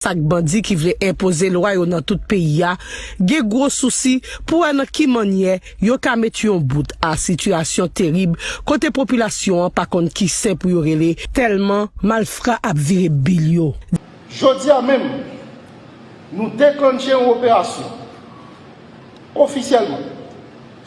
Sak bandi ki vle impose lwa yo nan tout peyi ya, ge gwo souci pou an ki manye yo ka met yon bout a situasyon terib kote populasyon an pa kon ki se pou yo rele telman malfra ap vire bil yo. Jodi a men, nou deklanche yon operasyon ofisyelman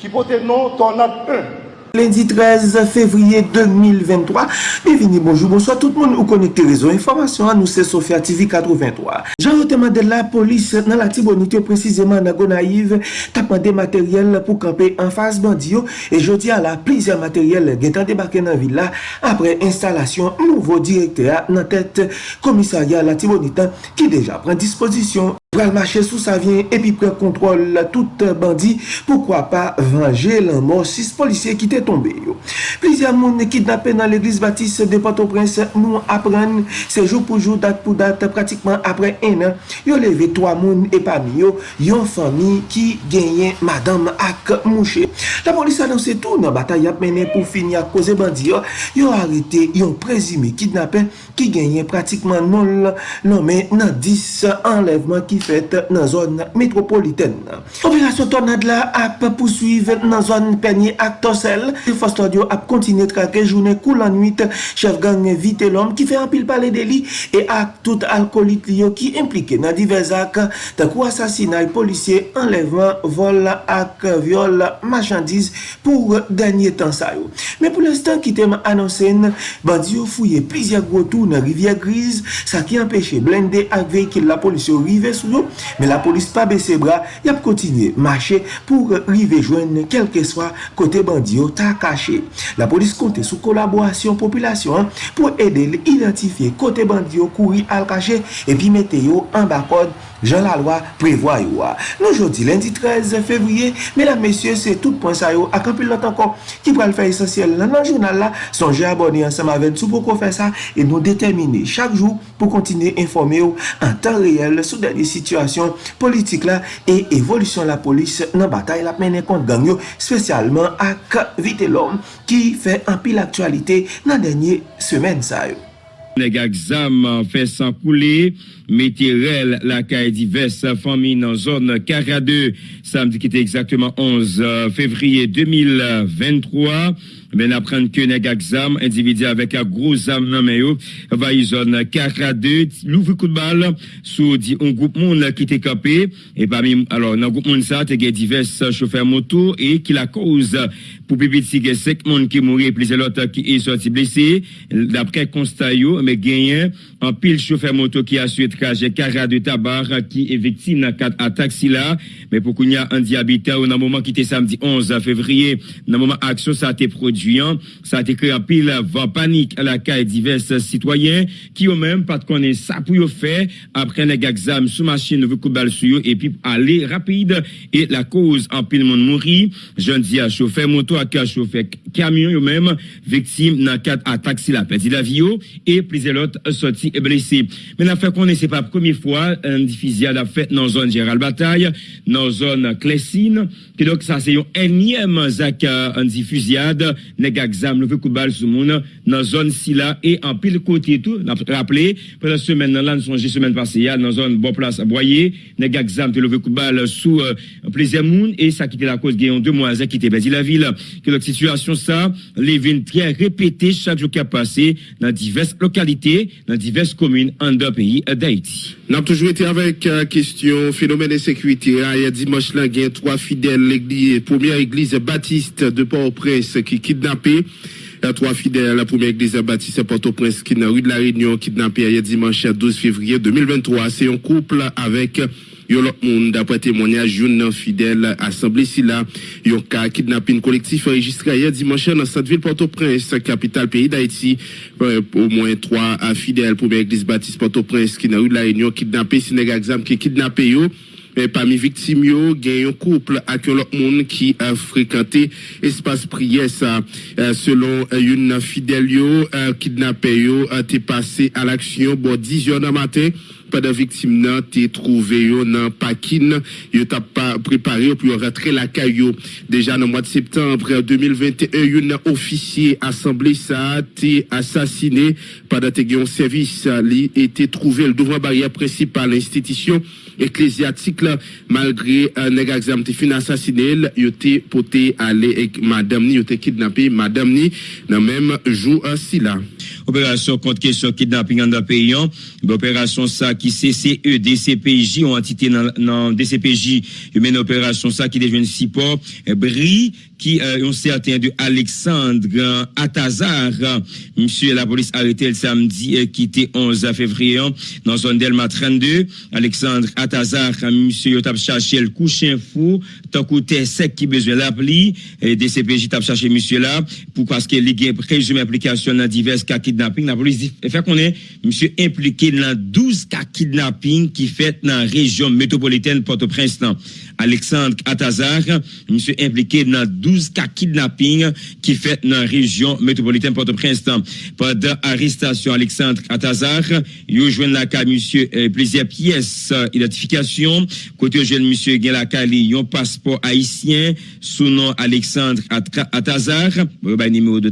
ki pote non tornad 1 Lundi 13 fevriye 2023 Bevini bonjou, bonsoit tout moun ou konekte rezo Informasyon an nou se Sofya TV 83 Jan rote mande la polis nan la tibonite Precizeman nan Gonaiv Tapande materyel pou kampe an fas bandiyo E jodi an la plizye materyel Getan debake nan villa Apre instalasyon nouvo direkte Nan tet komisarya la tibonite Ki deja pren disposisyon pral mache sou sa vyen epi pre kontrol tout bandi poukwa pa vange lan mor 6 polisye ki te tombe yo. Plizia moun kidnapen nan l'Eglise Baptiste de Port-au-Prince nou apren se jou pou jou dat pou dat pratikman apre en an yo leve 3 moun epami yo yon fami ki genyen madame ak mouche. La polis anonse tou nan batay ap menen pou fini ak koze bandi yo yo arete yon prezime kidnapen ki genyen pratikman non lome nan 10 enlevman ki fèt nan zon metropoliten. Operasyon tornad la ap pousuiv nan zon penye ak tosel. Fos ap kontine trake jounen kou lan nuit chef gang vite lom ki fè anpil pale deli e ak tout alkolit liyo ki implike nan divers ak takou asasinay polisye, enlevman, vol ak viol machandise pou denye tan sa yo. Men pou l'instant ki tem anonsen bandi yo fouye plizye gwo tou nan rivye griz sa ki empèche blende ak vey ki la polisyo rive sou nou, men la polis pa bese bra, yap kontinye mache pou rive jwen kelke swa kote bandyo ta kache. La polis konte sou kolaborasyon populasyon pou ede identifiye kote bandyo kouri al kache epi mete yo an bakod Jean Laloy prevoa yo a. Nou jodi lendi 13 fevriye, medan mesye se tout pon sa yo akampil lot ankon ki pral fè esensyel nan nan jounal la, sonje abone ansam avèn sou pou kon fè sa e nou determine chak jou pou kontine informe yo an tan reyel sou deni situasyon politik la e evolisyon la polis nan batay la menen kont gang yo spesyalman ak vite lom ki fè anpil aktualite nan denye semen sa yo. Neg aksam fè san koule, metirel la kaye divers fami nan zon Karade, samdi ki te exaktman 11 fevriye 2023. Men apren ke neg aksam, individi avek a groz am nan meyo, va yi zon Karade, louvi kout bal, sou di un goup moun ki te kape, e pa mi, alo nan goup moun sa, te ge divers chofer moto, e ki la kouz pou pipit si ge sek moun ki mouri, plize lota ki e soti blese, dapre konsta yo, me genyen an pil chofer moto ki asye traje kara de tabar ki e vekti nan kat atak si la me pou koun ya an di abita ou nan mouman ki te samdi 11 fevriye nan mouman aksyon sa te produyan sa te kre an pil van panik la ka e divers sitwayen ki yo men pat konen sa pou yo fe apre neg aksam sou machin nou ve koubal sou yo e pi ale rapide. E la kouz an pil moun mouri jen di a chofer moto a ka chofer kamyon yo men vekti nan kat atak si la peti la viyo e plize lot soti e blese. Men a fe konen se pa promi fwa, an difizia da fe nan zon Gérald Bataille, nan zon Klesine, ki dok sa se yon enyem zak an difiziad, nega gzam louve koubal sou moun, nan zon Sila, e an pil koti etou, nan rappele, pre la semen nan lan sonje semen paseyal, nan zon Bonplas Aboye, nega gzam te louve koubal sou pleze moun, e sa kite la kouz genyon de mouazek ki te bezi la vil. Ki dok situasyon sa, le vin triye repete chak jou ka pase nan divers lokalite, nan divers komune an da peyi d'Haïti. Nan toujou ete avèk kestyon fenomen de sekwite, a ya dimanche la gen 3 fidèl premier eglise baptiste de Port-au-Prince ki kidnapè, 3 fidèl la premier eglise baptiste Port-au-Prince ki nan rue de la Réunion kidnapè a ya dimanche 12 février 2023. Se yon kouple avèk yon lot témoignage yon nan fidèl asemble si la yon ka kidnapin kolektif enregistre a ya dimanche nan Sainte-Ville Port-au-Prince kapital peyi d'Haïti au moins 3 fidèl premier eglise baptiste Port-au-Prince nan rue de la Réunion kidnapè si neg aksam ki kidnapè yo Parmi victime yo, gen yon kouple ak yon lot moun ki a frekante espas priye sa. Selon yon fidel yo, kidnapè yo te pase al aksyon bo 10 yon nan maten. Pendant victime nan te trouvé yo nan pakin, yo t'a pas préparé pour rentrer la caillou. Déjà dans le mois de septembre 2021, un officier assemblée ça a été assassiné pendant que un service li barrière principale institution ecclésiastique là, malgré un examen te fin assassiné, il était porté aller avec madame ni, était kidnappé madame ni dans même jour ainsi là. Opération contre question kidnapping dans le pays. Opération ça qui CCE, DCPJ, ont entité dans DCPJ, mène opération ça qui devient support, Bri, qui euh, ont certain de Alexandre Atazar. Monsieur la police arrêté le samedi euh, qui était 11 février dans zone Delma 32. Alexandre Atazar, monsieur yo t'a cherché le coucher fou, tant côté sec qui besoin l'appli, et DCPJ t'a cherché monsieur là pour parce que y a présumé implication dans divers cas kidnapping. La police fait qu'on est monsieur impliqué dans 12 cas kidnapping qui fait dans la région métropolitaine Port-au-Prince. Alexandre Atazar, monsieur impliqué dans 12 cas kidnapping qui fait dans la région métropolitaine Port-au-Prince. Pendant arrestation Alexandre Atazar, il joint la cas monsieur euh, plusieurs pièces euh, identification côté jeune monsieur gen la un passeport haïtien sous nom Alexandre Atazar, bah numéro de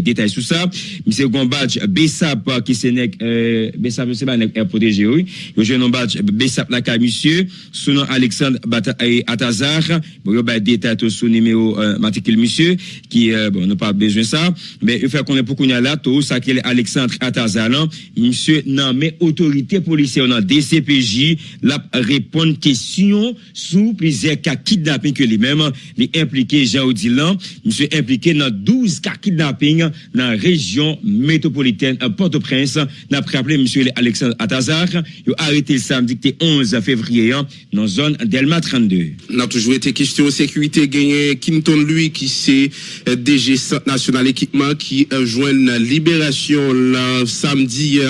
détails sur ça. Monsieur gon badge Bessap qui c'est euh, Bessap c'est pas nek protégé oui. Il joint un badge Bessap la cas monsieur sous nom Alexandre Atazar, bon bah détail sous numéro euh, matricule monsieur qui euh, bon n'a pas besoin ça. Mais il fait qu'on est pour qu'on a là tout ça Alexandre Atazar monsieur non mais autorité policière dans DCPJ la répondre question sous plusieurs cas kidnapping que lui-même les impliqué Jean Odilan monsieur impliqué dans 12 cas kidnapping dans la région métropolitaine Port-au-Prince. N'a rappelé monsieur Alexandre Atazar il a arrêté le samedi 11 février dans zone Delma 32 n'a toujours été question de sécurité. Gagné Kinton lui qui c'est DG national équipement qui joint la libération samedi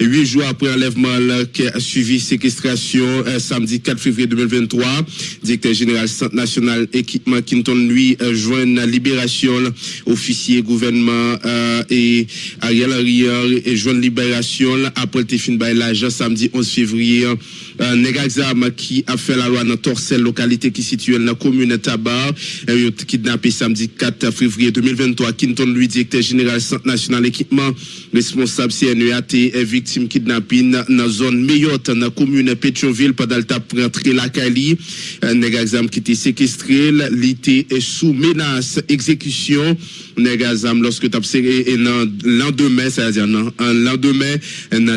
huit jours après enlèvement qui a suivi séquestration samedi 4 février 2023 directeur général centre national équipement Kinton lui joint la libération officier gouvernement et Ariel Henry et joint libération après le fin l'agent samedi 11 février un examen qui a fait la loi dans Torcel localité qui situe dans la commune Tabar kidnappé samedi 4 février 2023 Kinton lui directeur général national équipement responsable CNEAT est victime kidnapping dans la zone Meyotte dans la commune Pétionville pendant le temps rentrer la Cali un examen qui était séquestré l'été est sous menace exécution Negazam lorsque tu observé lendemain, c'est-à-dire un lendemain,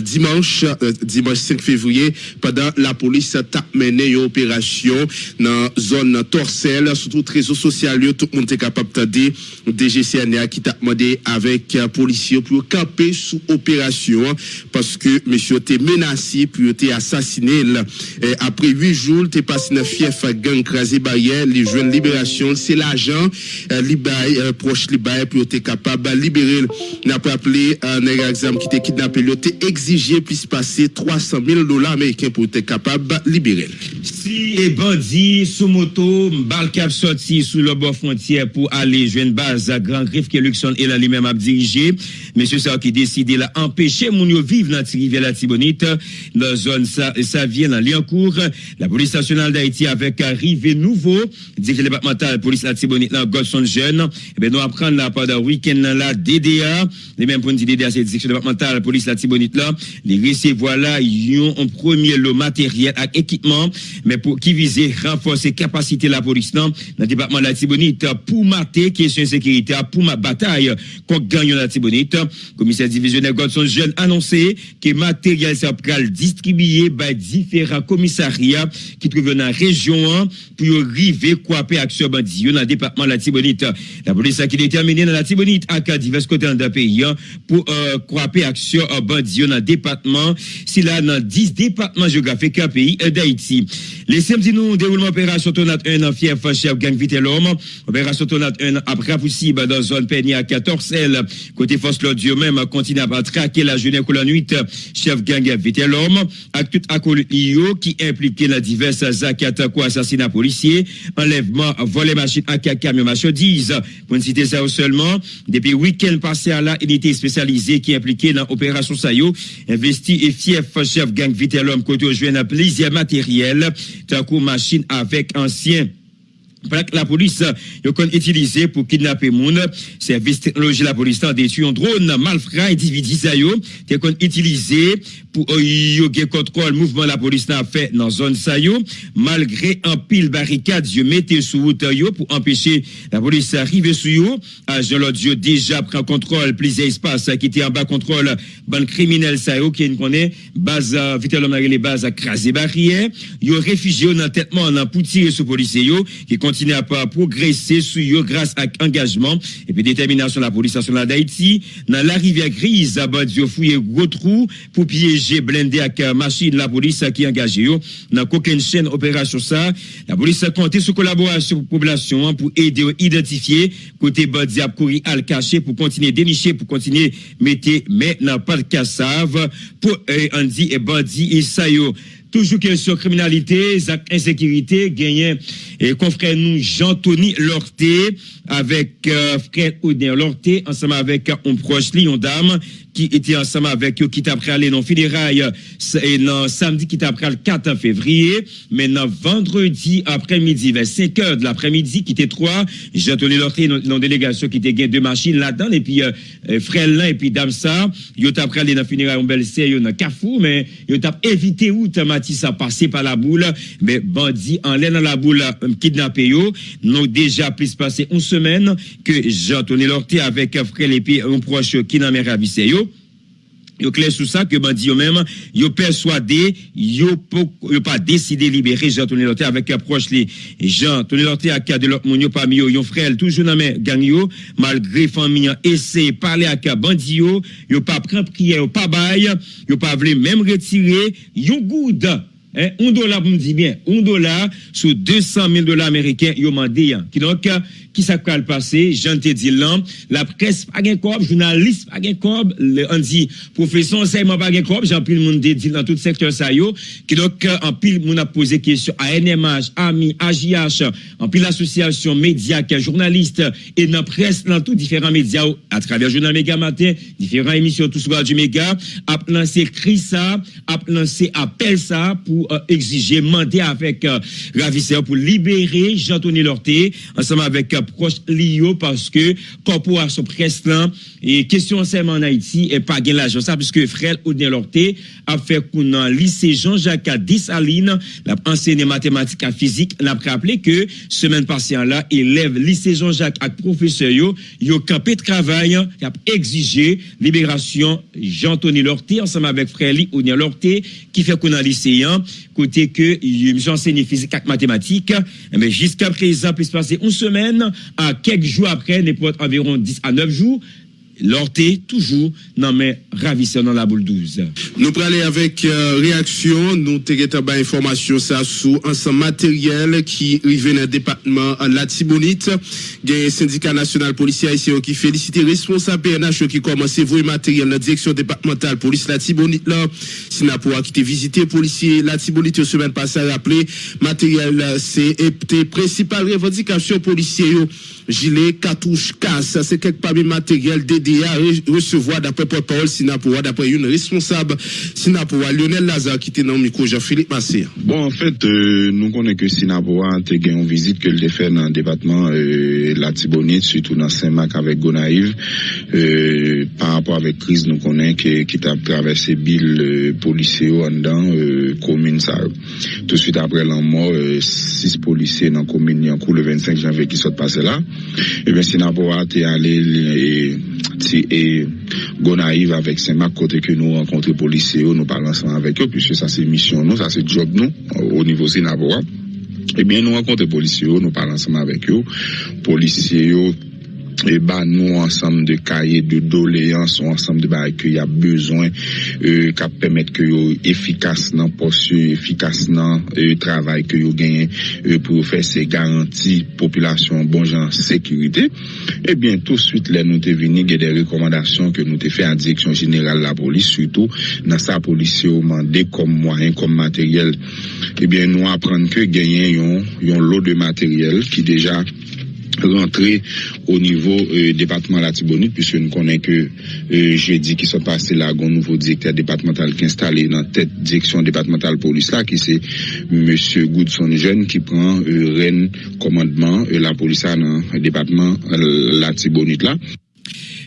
dimanche, dimanche 5 février, pendant la police a mené une opération dans zone Torcel, surtout réseau social, tout le monde est capable de dire, DGCNA qui t'a demandé avec policiers pour camper sous opération parce que monsieur était menacé puis était assassiné. Après huit jours t'es passé dans fief gang crasé barrière les jeunes libération. C'est l'agent euh, proche libaye pour être capable de libérer. N'a pas appelé un exemple qui était kidnappé, il a exigé plus passer 300 000 dollars américains pour être capable de libérer. Si les bandits sous moto, balle cap sorti sous le bord frontière pour aller jouer une base à Grand Griffe que Luxon et là lui-même a dirigé. Monsieur ça qui décidé là empêcher mon vivre dans la rivière la la zone ça, ça vient dans Liancourt. La police nationale d'Haïti avec arrivé nouveau, dit que le départemental police la Tibonite là Godson jeune, et ben nous apprendre là pendant le week-end là DDA, les mêmes pour dire DDA c'est direction départementale police la Tibonite là, les recevoir là ils ont un premier lot matériel et équipement mais pour qui visait renforcer capacité la police dans le département de la Tibonite pour mater question sécurité pour ma bataille contre gagnant la Tibonite commissaire divisionnaire Godson jeune annoncé que matériel ça distribué par différents commissariats qui trouvent dans la région pour arriver quoi action bandit dans le département de la Tibonite. La police qui déterminé dans la Tibonite à divers côtés dans le pays pour euh, croiser action bandit dans le département. Si là dans 10 départements géographiques du pays d'Haïti. Les samedis nous déroulement opération Tonat 1 en fief chef gang vite opération Tonat 1 après possible dans zone Peigny à 14 L côté force l'audio même continue à traquer la jeune colonne 8 chef gang vite l'homme. Avec tout acolyte qui impliqué dans diverses actes quoi assassinat policier enlèvement voler machine à camion marchandise pour ne citer ça seulement depuis week-end passé à là il était spécialisés qui impliqués dans l'opération Sayo, investi et fief chef gang Vitellum côté joué dans plaisir matériel, tant machine avec ancien la police yo kon utilisé pour kidnapper moun. Service technologie la police a détruit un drone malfrat individu ça yo. Te kon utilisé pour euh, yo gen contrôle mouvement la police a fait dans zone ça yo. Malgré un pile barricade yo mettez sous route yo pour empêcher la police arriver sur yo. Agent l'audio déjà prend contrôle plusieurs espaces qui était en bas contrôle ban criminel ça yo qui connaît base l'homme les bases à craser barrière. Yo réfugié dans têtement dans pour tirer sur policier yo qui continue à progresser sur eux grâce à engagement et puis détermination de la police nationale d'Haïti. Dans la rivière grise, à Badio fouillé gros trou pour piéger blindé avec machine la police qui est engagée. Dans aucune chaîne opération ça, la police a compté sur collaboration pour la population pour aider à identifier côté Badi à courir à cacher pour continuer dénicher, pour continuer mettre, mais n'a pas de cassave pour euh, Andy et Badi et Sayo. Toujours question criminalité, insécurité, gagné et confrère nous Jean-Tony Lorté avec euh, frère Oudin Lorté ensemble avec un proche Lyon dame qui était ensemble avec eux, qui t'a aller dans funérailles, et dans samedi qui t'a le 4 février, mais dans vendredi après-midi, vers 5 heures de l'après-midi, qui était trois, j'ai tenu l'entrée dans délégation qui était deux machines là-dedans, et puis, euh, euh frère et puis dame ça, yo t'a aller dans funérailles, en belle série, dans Carrefour, mais yo t'a évité où t'as ça passé par la boule, mais bandit en l'air dans la boule, euh, kidnappé yo, nous déjà plus passé une semaine que Jean-Tony Lorté avec frère et puis un proche qui n'a pas ravissé yo, yo clair sur ça que bandi yo même yo persuadé yo yo pas décidé libérer Jean Tony Lorté avec approche les Jean Tony Lorté a cadre l'autre moun yo parmi yo yon frère toujours dans mes gang yo malgré famille essayer parler avec bandi yo yo pas prendre prière pas bail yo pas voulu même retirer yon good Hein, un dollar, vous me dites bien, un dollar sur 200 000 dollars américains, yo mandé, qui donc, qui ça le passé, j'en te dit la presse pas gain corps, journaliste pas gain corps, on dit, professeur enseignement pas gain corps, j'en pile monde dit dans tout secteur ça yo, qui donc, en pile moun a posé question à NMH, AMI, AJH, en pile association médias, journaliste, et dans presse, dans tous différents médias, à travers Journal Méga Matin, différentes émissions, tout ce du Méga, a lancé cri ça, a lancé appel ça, pour euh, exiger, demander avec euh, pour libérer Jean-Tony Lorté, ensemble avec euh, proche Lio, parce que corporation presse là, et question enseignement en Haïti, et pas gain l'argent ça, puisque frère Oudin Lorté a fait qu'on lycée Jean-Jacques à 10 Aline, l'a enseigné mathématiques à physique, l'a rappelé que semaine passée là, élève lycée Jean-Jacques à professeur yo, yo campé de travail, qui a exigé libération Jean-Tony Lorté, ensemble avec frère Oudin Lorté, qui fait qu'on a lycéen, côté que j'enseigne physique et mathématiques, mais jusqu'à présent, se passer une semaine, à quelques jours après, environ 10 à 9 jours, Lorté, toujours, non mais ravissant dans la boule 12. Nous parlons avec euh, réaction, nous avons information ça sous ensemble matériel qui arrive dans le département la Tibonite. Il y a un syndicat national policier ici qui félicite responsable PNH qui commence à voir matériel dans la direction départementale police la Tibonite là. Sinapour qui été visité policier la Tibonite semaine passée rappelé matériel c'est principale revendication policier gilet, cartouche, casse, c'est quelque part matériel Recevoir d'après porte-parole Sinapoura, d'après une responsable Sinapoura, Lionel Lazare, qui était dans le micro Jean-Philippe Massé. Bon, en fait, euh, nous connaissons que Sinapoura a une visite que le fait dans le département euh, la Tibonite, surtout dans Saint-Marc avec Gonaïve. Euh, par rapport avec crise, nous connaissons que, qui a traversé Bill euh, policiers en dans commune. Tout de suite après la mort, six policiers dans la commune cours le 25 janvier qui sont passés là. Et eh bien, Sinapoura est allé Haiti e Gonaiv avèk Saint-Marc kote ke nou renkontre polise yo, nou balansan avèk yo, pwishè sa se misyon nou, sa se job nou, o nivou Sinaboa. Ebyen eh nou renkontre polise yo, nou balansan avèk yo, polise yo e ba nou ansam de kaye de doleyans ou ansam de ba ki ya bezwen e, ka pemet ki yo efikas nan posye, efikas nan euh, e, travay ki yo genyen e, euh, pou fè se garanti populasyon bon jan sekurite e bien tout suite le nou te vini ge de rekomandasyon ke nou te fè a direksyon general la polis sutou nan sa polis yo mande kom mwayen, kom materyel e bien nou aprenn ke genyen yon, yon lot de materyel ki deja rentrer au niveau euh, département Latibonite, puisque nous connaissons que euh, jeudi qui sont passés là, un nouveau directeur départemental qui est installé dans tête direction départementale police là, qui c'est Monsieur Goodson Jeune qui prend euh, reine commandement euh, la police là, dans le département euh, Latibonite là.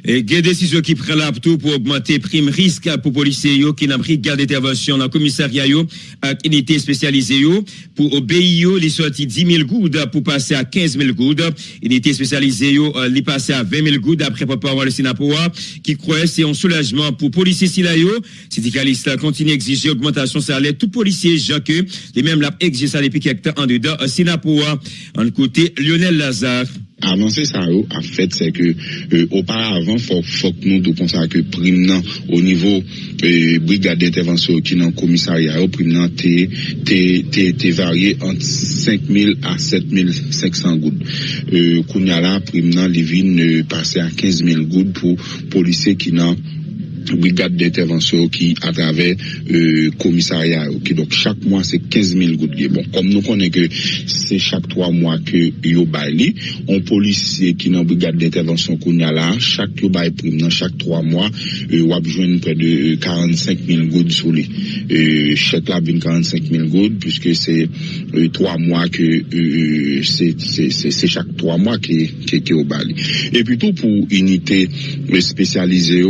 Et des décisions qui prennent là pour augmenter prime risque pour policiers qui n'ont pris garde d'intervention dans le commissariat à unité spécialisée pour obéir les sorties 10 000 gouttes pour passer à 15 000 gouttes. Unité spécialisée euh, les passer à 20 000 gouttes après papa le Sinapoa, qui croit c'est un soulagement pour policiers si là yo. Syndicalistes continuent d'exiger augmentation salaire tout policier Jacques, les mêmes l'a exigé ça depuis quelques temps en dedans Sinapoa. En côté Lionel Lazare. Avansè sa yo, a fèt se ke euh, oparavan fòk fòk nou do kon sa ke prim nan o nivou euh, brigade intervensyon ki nan komisarya yo, prim nan te, te, te, te varye ant 5.000 a 7.500 goud. Euh, Koun ya la prim nan li vin e, pase a 15.000 goud pou polise ki nan brigade d'intervention qui à travers euh, commissariat qui donc chaque mois c'est 15 000 gouttes bon comme nous connaissons que c'est chaque trois mois que yo bail on policier qui dans brigade d'intervention qu'on a là chaque yo bail prime dans chaque trois mois euh, on a besoin près de euh, 45 000 gouttes sur lui euh, chaque là 45 000 gouttes puisque c'est euh, trois mois que euh, euh, c'est c'est chaque trois mois que que, que, que au bail et plutôt pour unité spécialisée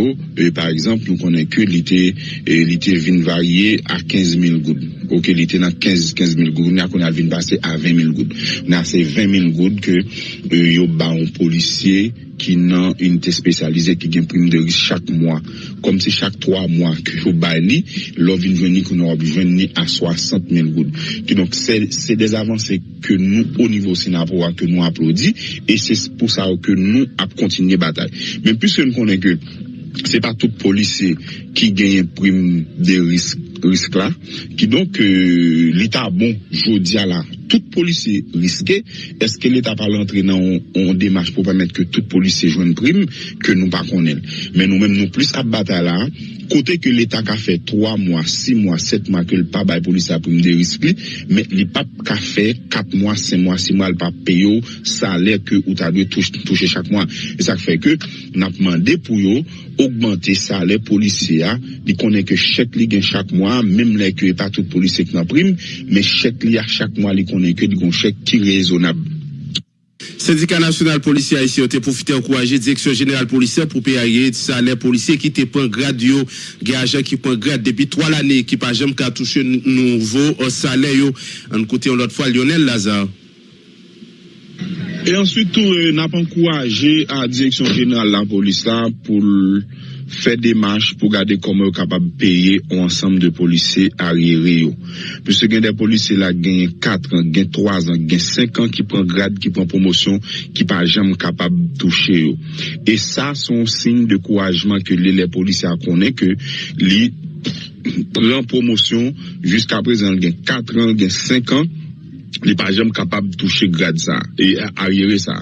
par exemple exemple, nou konen ke li te, li te vin varye a 15.000 goud. Ok, li te nan 15.000 goud, nou konen al vin base a 20.000 goud. Nan se 20.000 goud ke euh, yo ba an polisye ki nan unité spesyalize ki gen prim de ris chak mwa. Kom se chak 3 mwa ki yo bay li, lo vin veni ki nou obi veni a 60.000 goud. Ki donk se des avanse ke nou o nivou Sinapowa ke nou aplodi e se pou sa ou ke nou ap kontinye batay. Men pise nou konen ke se pa tout polise ki genye prim de risk, risk la, ki donk euh, l'Etat bon jodia la, tout polise riske, eske l'Etat pa l'entre nan on demache pou pa met ke tout polise joun prim, ke nou pa konel. Men nou men nou plis ap bata la, Kote ke l'Etat ka fe 3 mwa, 6 mwa, 7 mwa ke l'pa bay polis aprim de rispli, men li pap ka fe 4 mwa, 5 mwa, 6 mwa l'pa peyo salè ke ou ta dwe touche chak mwa. E sa fe ke nap mande pou yo augmente salè polisiya di konen ke chek li gen chak mwa, menm le ke e pa tout polisiya ki naprim, men chek li a chak mwa li konen ke di kon chek ki rezonab. Syndicat national policier ici a profité encourager direction générale policière pour payer salaire policier qui te prend grade qui prend grade depuis trois l'année qui pas jamais qu'à toucher nouveau salaire yo. En côté l'autre fois Lionel Lazare. Et ensuite, tout, euh, n'a pas encouragé à la direction générale la police là pour faire des marches pour garder comment capable de payer un ensemble de policiers arriérés. Puisque y a des policiers là, gagnent 4 ans, gagnent 3 ans, gagnent 5 ans qui prennent grade, qui prennent promotion, qui pas jamais capable de toucher. Et ça, c'est un signe de couragement que les, policiers connaissent que les prend promotion jusqu'à présent, gagnent 4 ans, gagnent 5 ans, li pa jem kapab touche grad sa e ariere sa.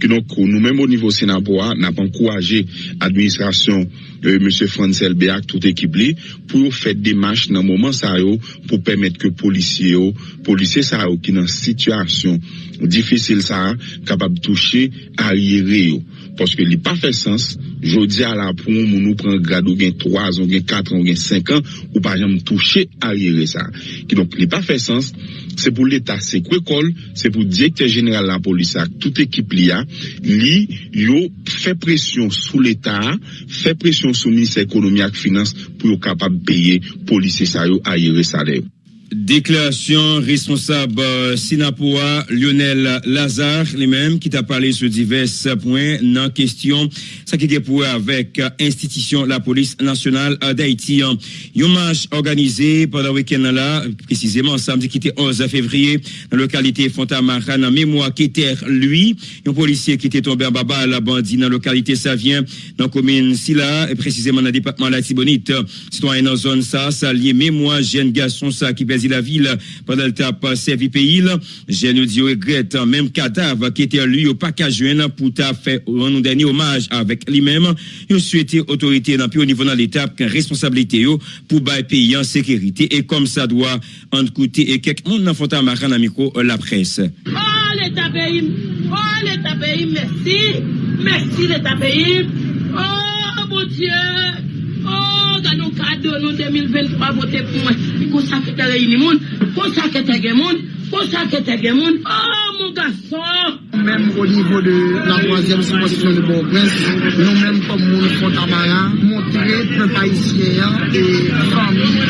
Ki donk nou menm ou nivou Senapoa, nap ankouaje administrasyon euh, M. Fransel Beak, tout ekip li, pou yo fet demache nan mouman sa yo pou pemet ke polisye yo, polisye sa yo ki nan situasyon difisil sa an, kapab touche a yere yo. Paske li pa fe sens, jodi a la pou moun nou pren grado gen 3 an, gen 4 an, gen 5 an, ou pa jam touche a yere sa an. Ki donk li pa fe sens, se pou l'Etat se kwe kol, se pou direkter general la polisa, tout ekip li a, li yo fe presyon sou l'Etat, fe presyon sou Ministre Ekonomi ak Finans pou yo kapab peye polise sa yo a yere sa le yo. Déclaration responsable euh, Sinapoa Lionel Lazare, les mêmes qui t'a parlé sur divers points dans question, ça qui est pour avec euh, institution la police nationale d'Haïti. Un marche organisé pendant le week-end là, précisément samedi qui était 11 février, dans la localité Fontamara, en mémoire qui était lui, un policier qui était tombé en baba à la bandit dans la localité Savien, dans la commune Silla, et précisément dans le département La Tibonite. Citoyen dans la zone ça, ça lié mémoire, jeune garçon ça qui la ville pendant tape servi pays. Jeune dit regrette même cadavre qui était lui au joindre pour ta fait un dernier hommage avec lui-même. Il souhaité autorité dans au niveau dans l'étape qu'une responsabilité pour bailler pays en sécurité et comme ça doit en coûter et quelques monde dans Fontaine Maran dans micro la presse. Allez l'État pays. Oh, l'État pays, merci. Merci, l'État pays. Oh, mon Dieu. Oh, gwa nou kado nou 2023 vote pou mwen. Pi konsa ke te reyni moun, konsa ke te gen moun, konsa ke te gen moun. Oh, moun gason! Mèm o nivou de la 3e seposisyon de Bourg-Bresse, nou mèm kom moun kontamara, moun rythme haïtien et famille,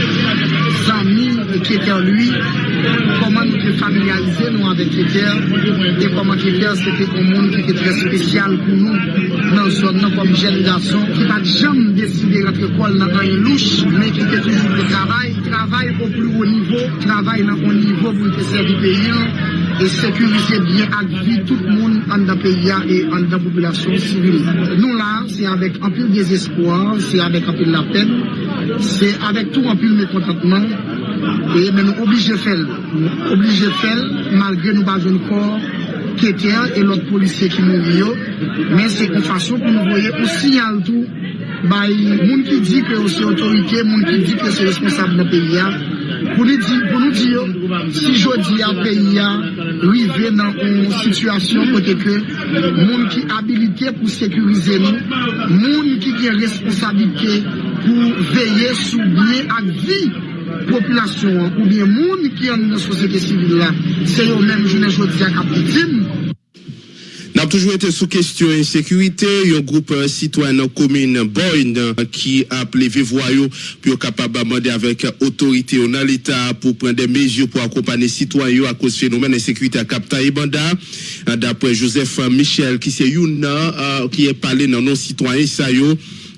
amis qui étaient en lui, comment nous familiariser nous avec Kéter et comment Kéter c'était un monde qui était très spécial pour nous dans zone comme jeune garçon qui n'a jamais décidé d'être école dans une louche mais qui était toujours le travail, travail au plus haut niveau, travail dans un niveau pour le servir pays et sécuriser bien à vie tout le monde en dans pays et en dans la population civile. Nous là, c'est avec un peu de désespoir, c'est avec un peu de la peine, c'est avec tout un peu de mécontentement. Et mais nous obligés de faire, obligés de faire, malgré nous pas jeunes corps qui étaient et l'autre policier qui mourit. Mais c'est une façon pour nous voyons, on signale tout. Bay, moun ki di ke ou se otorite, moun ki di ke se responsable nan peyi ya, Pou nou di yo, si jodi a peyi a, rive nan ou situasyon kote ke, moun ki abilite pou sekurize nou, moun ki ki responsabilite pou veye sou biye ak vi populasyon, ou biye moun ki an nou sosete sivil la, se yo men jounen jodi a kapitim, N'a toujours été sous question insécurité, un groupe euh, citoyen dans commune Boyne euh, qui a appelé Vivoyo pour capable demander avec autorité dans l'État pour prendre des mesures pour accompagner citoyens à cause du phénomène d'insécurité à Capta. Euh, d'après Joseph Michel, qui c'est une qui est parlé dans nos citoyens, ça yo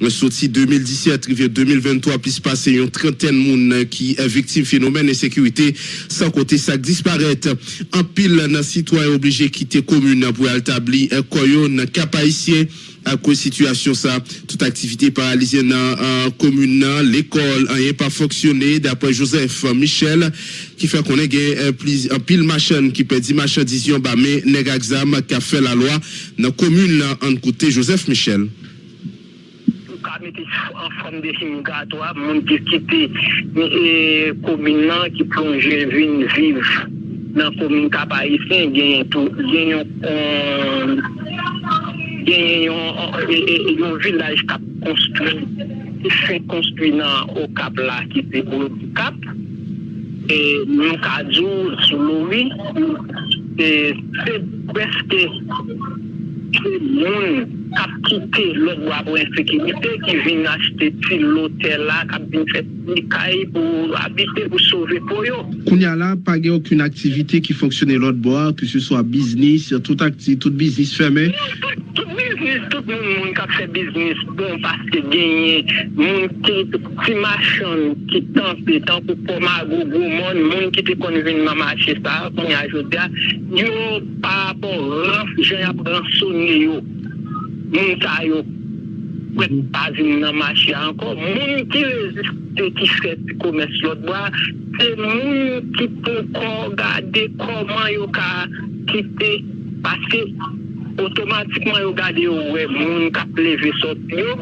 sorti 2017, rivière 2023, puis passer une trentaine monde qui est victime phénomène d'insécurité, sans côté ça disparaître. En pile, dans citoyen obligé quitter commune pour établir un coyon cap haïtien à cause situation ça toute activité paralysée dans la commune l'école n'a pas fonctionné d'après Joseph Michel qui fait qu'on ait un pile machin qui peut dire marchandise bah mais nèg exam qui a fait la loi dans la commune en côté Joseph Michel mette an form de semigato ap, moun ki kite komin e, e, nan ki plonje vin viv nan komin kapayisen genyen tou, genyen genyen yon euh, euh, e, vilaj kap konstruy ki fè konstruy nan o kap la ki te ou kap e nou kajou sou loui e se preske moun kap kite lòk wap wè sekirite ki vin achete ti lotel la kap vin fè nikay pou habite pou sove pou yo. Kounya la, pa gen akoun aktivite ki fonksyonè lòk bo, ki sou so a biznis, tout aktivite, tout biznis fèmè? Non, tout biznis, tout moun kap fè biznis bon paske genye moun ki ti machan ki tanpe, tanpe pou ma go go moun, moun ki te konvin mama ache sa, kounya ajote ya, yo pa bon ranf, jen ap ransonye yo. moun ta yo wet pazin nan machi anko, moun ki reziste ki fèt komes lòt bwa, se moun ki pou kon gade koman yo ka kite. Paske otomatikman yo gade yo wè moun ka pleve sot yo,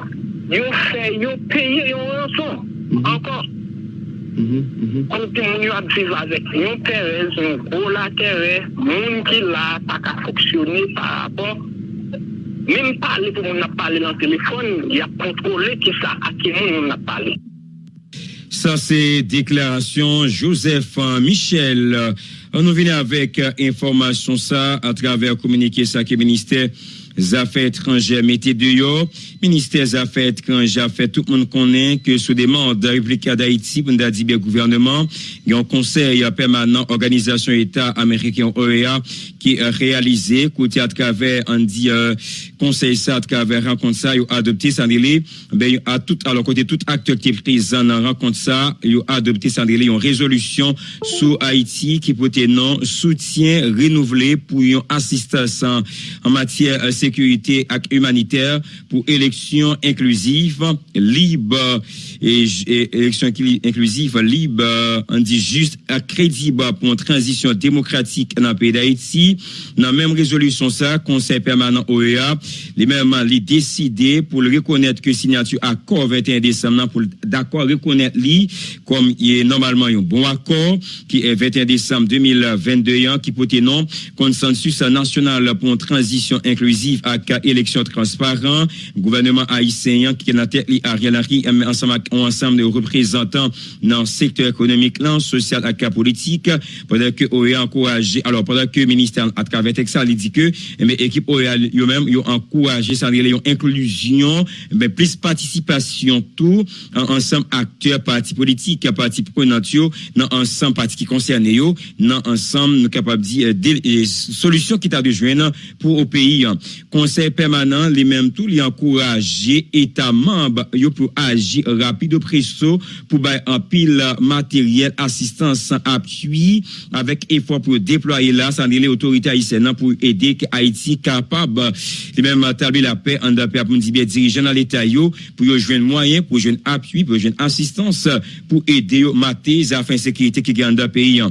yo fè yo peye yo anson, mhm. anko. Mhm, mhm. Konti moun yo apziv avèk yon terez, yon go la terez, moun ki la pa ka foksyone pa rapon, Même parler pour mon parler dans le téléphone, il y a contrôlé qui ça à qui on a parlé. Ça, c'est déclaration Joseph Michel. On nous vient avec information ça à travers communiqué ça qui ministère Affaires étrangères mettez dehors. Ministère des Affaires étrangères fait tout le monde connaît que sous demande de République d'Haïti, pour nous dire gouvernement, il y a un conseil permanent organisation État américain OEA qui est réalisé côté à travers on dit euh, conseil ça à travers rencontre ça, il a adopté ça ben à tout alors côté tout acteur qui est présent dans rencontre ça, il a adopté ça une résolution sous Haïti qui peut non soutien renouvelé pour une assistance en, matière euh, sécurité et humanitaire pour élection inclusive, libre et, élection inclusive, libre, on dit juste, crédible pour une transition démocratique dans le pays d'Haïti. Dans la même résolution, ça, Conseil permanent OEA, les mêmes, les décidé pour le reconnaître que signature accord 21 décembre, pour d'accord reconnaître lui comme il est normalement un bon accord, qui est 21 décembre 2022, qui porte non consensus national pour une transition inclusive à élection transparent, gouvernement haïtien qui est la tête Ariel Henry ensemble un ensemble de représentants dans le secteur économique, là, social et politique, pendant que OEA encouragé, alors pendant que le ministère à travers il dit que, mais l'équipe OEA, eux-mêmes, ils ont encouragé, ça inclusion, mais plus participation, tout, ensemble acteurs, partis politiques, partis prenants, dans ensemble partis qui concernent, dans ensemble, nous capables de dire, des solutions qui t'a de joindre pour au pays. Conseil permanent, les mêmes tout, les encourager, États membres, pour agir rapide de presso pour bailler un pile matériel, assistance, appui, avec effort pour déployer là, sans les autorités haïtiennes pour aider Haïti capable de même établir la paix en paix pour dire dirigeants dans l'État pour jouer moyen, pour jouer appui, pour jouer assistance, pour aider mater afin sécurité qui gagne dans le pays.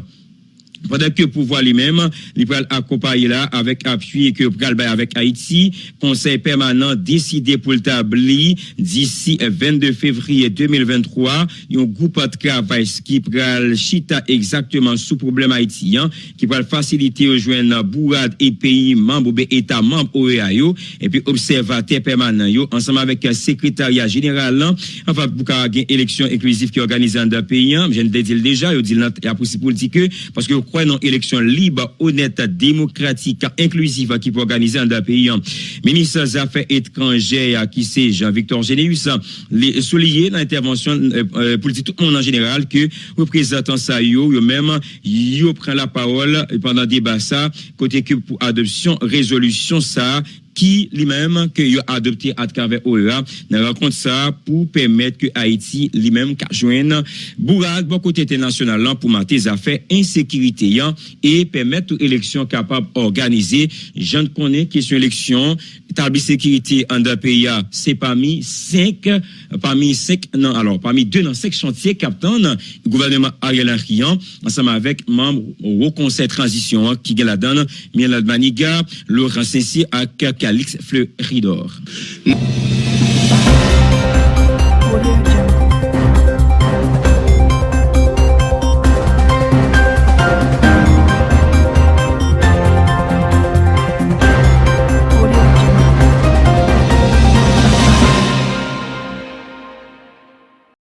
Pendant que pouvoir lui-même, il peut accompagner là avec appui que pral avec Haïti, conseil permanent décidé pour le tabli d'ici 22 février 2023, un groupe de travail qui pral chita exactement sous problème haïtien, qui pral faciliter aux jeunes bourrades et pays membres ou états membres OEAO, et puis observateur permanent ensemble avec le secrétariat général, en fait, pour élection inclusive qui organise dans le pays, je ne le dis déjà, il y a pour dire que, parce que croit dans élection libre, honnête, démocratique, inclusive qui peut organiser dans le pays. Ministre des Affaires étrangères, qui c'est Jean-Victor Généus, souligné dans l'intervention euh, euh, politique tout le monde en général que représentant ça yo, yo même yo prend la parole pendant débat ça côté que pour adoption résolution ça qui lui-même que a adopté à travers OEA dans rencontre ça pour permettre que Haïti lui-même joigne bourrade bon côté international pour mater affaires insécurité et permettre élection capable organisée je ne connais question élection établi sécurité en deux pays c'est parmi cinq parmi cinq non alors parmi deux dans cinq chantiers captain le gouvernement Ariel Henry ensemble avec membres au conseil transition qui gagne la donne Miel Maniga Laurent Sessi à Calix Fleuridor.